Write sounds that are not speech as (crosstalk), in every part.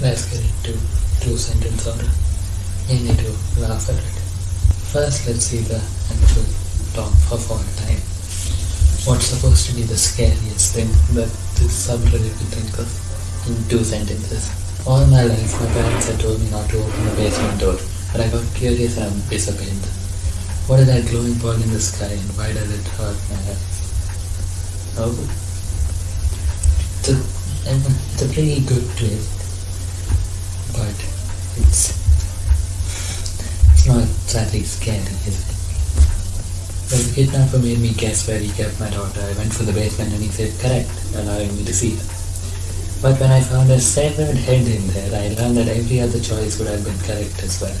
Let's get into two sentence horror. You need to laugh at it. First, let's see the actual talk of all time. What's supposed to be the scariest thing that this subreddit could think of in two sentences? All my life, my parents had told me not to open the basement door, but I got curious and disobeyed them. What is that glowing ball in the sky and why does it hurt my eyes? Oh, it's a, it's a pretty good twist, not exactly scary, is it? When the kidnapper made me guess where he kept my daughter, I went for the basement and he said correct, allowing me to see her. But when I found a severed head in there, I learned that every other choice would have been correct as well.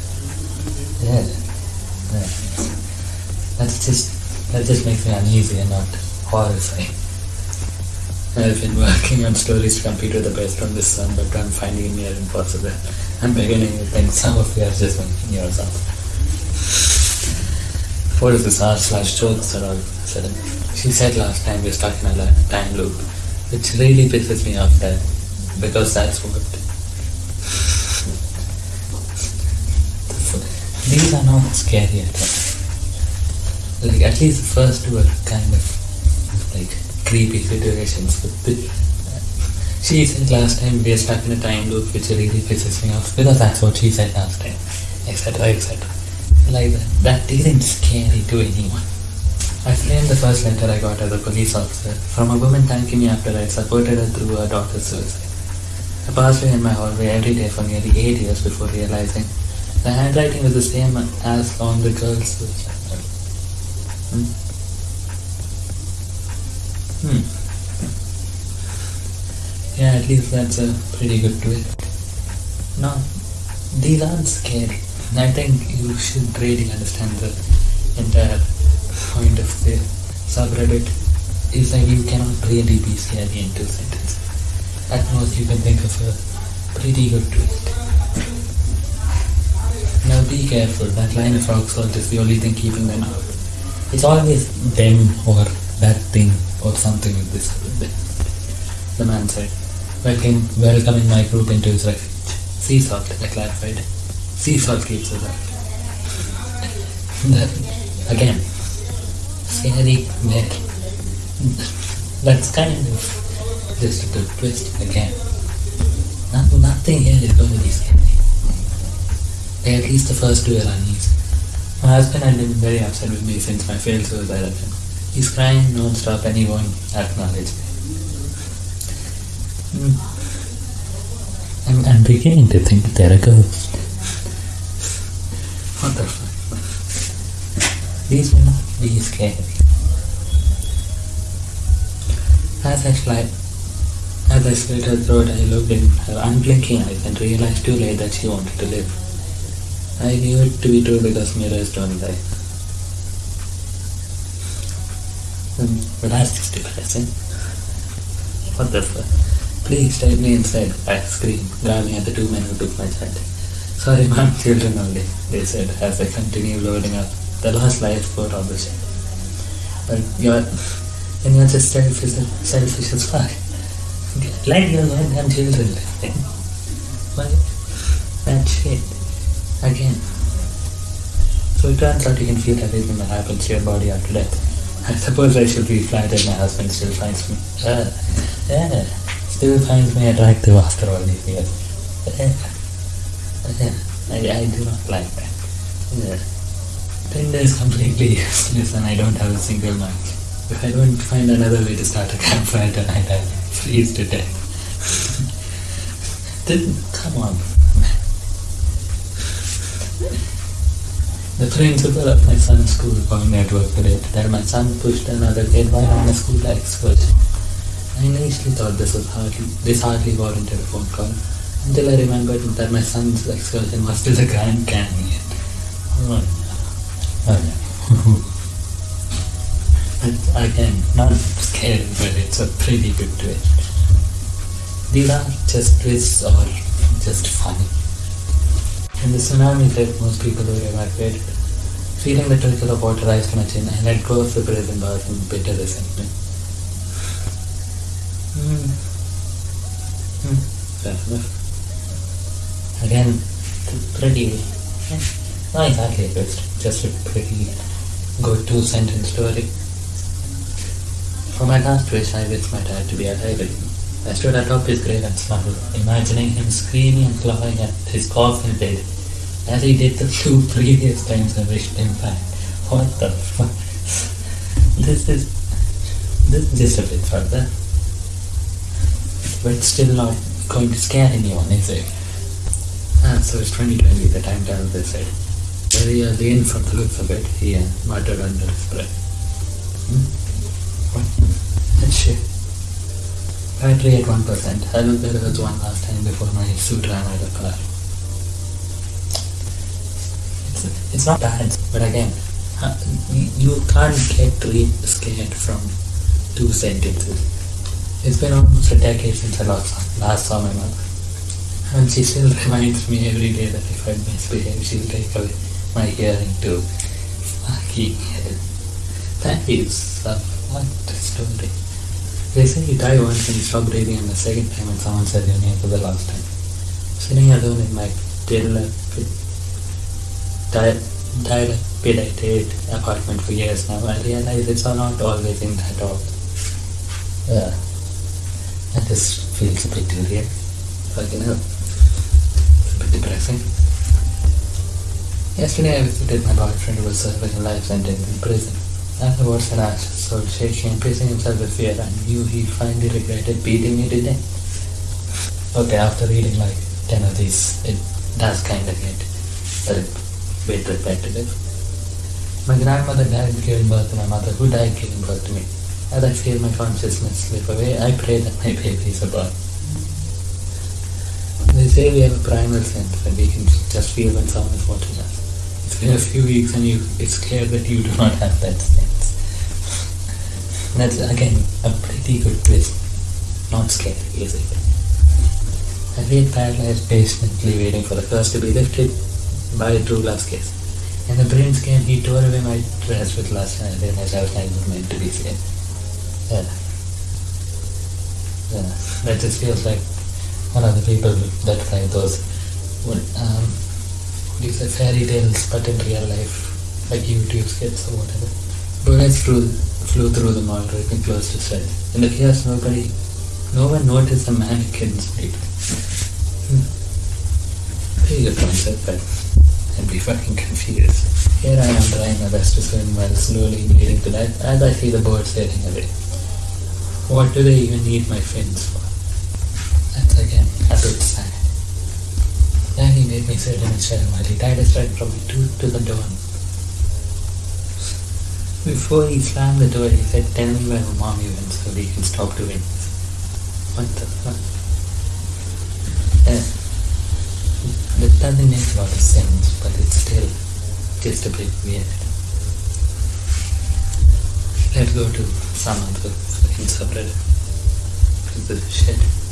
Yeah. That's just that just makes me uneasy and not horrifying. I've been working on stories to compete with the best on this sun, but I'm finding it near impossible. I'm beginning to think some of you are just making yours up. What is this r slash jokes are all sudden? She said last time we're stuck in a time loop, which really pisses me off there, because that's what. These are not scary at all. Like at least the first two are kind of like creepy situations. But she said last time we are stuck in a time loop, which really pisses me off because that's what she said last time, etc. etc. Like that, isn't scare scary to anyone. I framed the first letter I got as a police officer from a woman thanking me after I supported her through her daughter's suicide. I passed her in my hallway every day for nearly eight years before realizing the handwriting was the same as on the girl's suicide. Hmm. Hmm. Yeah, at least that's a pretty good twist. No, these aren't scary. I think you should really understand the entire point of the subreddit is that you cannot really be scary in two sentences. At most you can think of a pretty good twist. Now be careful, that line of rock salt is the only thing keeping them out. It's always them or that thing or something with this. The man said, Welcome, welcoming my group into his refuge. Sea salt, I clarified. Sea salt keeps us. The- Again, scary there. That's kind of just a twist again. Not, nothing here is going to be scary. At least the first two are uneasy. My husband had been very upset with me since my failed suicide attempt. He's crying non-stop and he won't acknowledge me. Hmm. I'm, I'm beginning to think they're a ghost. What the fuck? Will not be scary. As I slid, as I slit her throat, I looked in her unblinking eyes and realized too late that she wanted to live. I knew it to be true because mirrors don't lie. Hmm, But that's just depressing. What the fuck? Please take me inside, I screamed, glaring at the two men who took my child. Sorry, (laughs) children only, they said as I continued loading up the last life support of the ship. But you're, and you're just selfish, selfish as fuck. Let your goddamn children. (laughs) What? That shit. Again. So it turns out you can feel everything that happens to your body after death. (laughs) I suppose I should be flattered my husband still finds me. Uh, yeah, still finds me attractive after all these years. Uh, uh, I, I do not like that. Yeah. Tinder is completely (laughs) useless and I don't have a single match. If I don't find another way to start a campfire tonight, I'll freeze to death. (laughs) then, come on. The principal of my son's school called me at work today to tell my son pushed another kid while on a school excursion. I initially thought this was hardly this hardly warranted a phone call until I remembered that my son's excursion was to the Grand Canyon. Oh, no. Oh, no. But again, not scary, but it's a pretty good twist. These are just twists or just funny. In the tsunami hit, most people were evacuated. Feeling the trickle of water rise to my chin, I let go of the prison bars in bitter resentment. Hmm. Hmm. Fair enough. Again, pretty, not exactly a just a pretty good two sentence story. For my last wish I wish my dad to be alive again. I stood atop his grave and smiled, imagining him screaming and clawing at his coffin lid as he did the two (laughs) previous times I wished him back. What the fuck? This is this is just a bit further. But still not going to scare anyone, is it? Ah, so it's 2020, the time travel they said. Very early in from the looks of it, he uh, muttered under his breath. Hmm? What? Shit. Battery at 1%. I looked at it one last time before my suit ran out of power. It's, it's not bad, but again, uh, you can't get really scared from two sentences. It's been almost a decade since I last, last saw my mother. And she still reminds me every day that if I misbehave, she'll take away my hearing too. Fucking hell. That is a what story. They say you die once and you stop breathing and the second time when someone said your name for the last time. Sitting alone in my dilapidated apartment for years now, I realize it's not always in that order. Yeah. And this feels a bit weird. Fucking hell. Depressing. Yesterday I visited my boyfriend who was serving a life sentence in prison. Afterwards I asked, so shaking and pissing himself with fear, I knew he finally regretted beating me to death. Okay, after reading like 10 of these, it does kind of get a bit repetitive. My grandmother died giving birth to my mother, who died giving birth to me. As I feel my consciousness slip away, I pray that my baby is a boy. Say we have a primal sense and we can just feel when someone is watching us. It's been a few weeks and you, it's clear that you do not have that sense. (laughs) That's again a pretty good twist. Not scary, is it? I laid paralyzed patiently waiting for the curse to be lifted by true love's kiss. In the brain scan, he tore away my dress with lust and I realized I was never meant to be saved. Yeah. Yeah. That just feels like one of the people that write those what, um, what do you say, fairy tales, but in real life, like YouTube skits or whatever. Bullets flew, flew through the mall, ripping close to sight. In the chaos, nobody, no one noticed the mannequin's. Hmm. Pretty good concept, but I'd be fucking confused. Here I am trying my best to swim while slowly bleeding to death as I see the birds sailing away. What do they even need my fins for? Then he made me sit in a chair while he tied a string from my tooth to the door. Before he slammed the door, he said, Tell me where mommy went so we can stop doing this. What the fuck? Uh, that doesn't make a lot of sense, but it's still just a bit weird. Let's go to some other subreddit. This is shit.